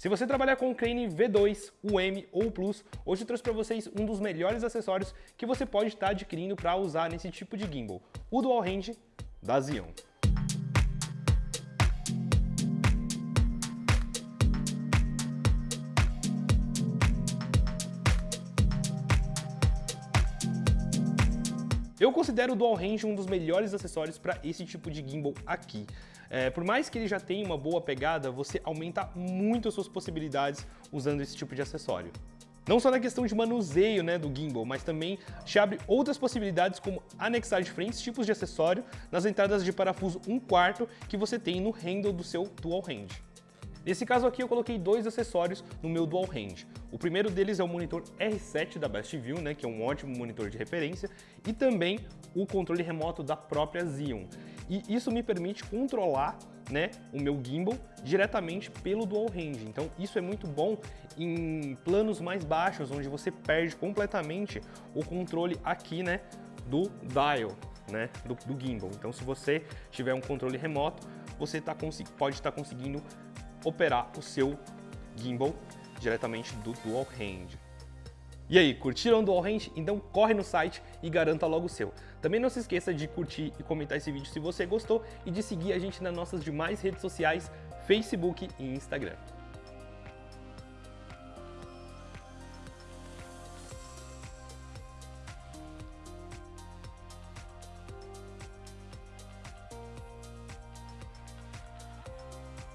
Se você trabalhar com o Crane V2, o M ou o Plus, hoje eu trouxe para vocês um dos melhores acessórios que você pode estar adquirindo para usar nesse tipo de gimbal, o Dual Range da Zion. Eu considero o Dual Range um dos melhores acessórios para esse tipo de gimbal aqui. É, por mais que ele já tenha uma boa pegada, você aumenta muito as suas possibilidades usando esse tipo de acessório. Não só na questão de manuseio né, do gimbal, mas também te abre outras possibilidades como anexar diferentes tipos de acessório nas entradas de parafuso 1 quarto que você tem no handle do seu Dual Range. Nesse caso aqui eu coloquei dois acessórios no meu Dual Range. O primeiro deles é o monitor R7 da Bestview, né, que é um ótimo monitor de referência, e também o controle remoto da própria Xeon. E isso me permite controlar né, o meu gimbal diretamente pelo Dual Range. Então isso é muito bom em planos mais baixos, onde você perde completamente o controle aqui né, do dial, né, do, do gimbal. Então se você tiver um controle remoto, você tá, pode estar tá conseguindo operar o seu gimbal diretamente do Dual Range. E aí, curtiram o Dual Range? Então corre no site e garanta logo o seu. Também não se esqueça de curtir e comentar esse vídeo se você gostou e de seguir a gente nas nossas demais redes sociais, Facebook e Instagram.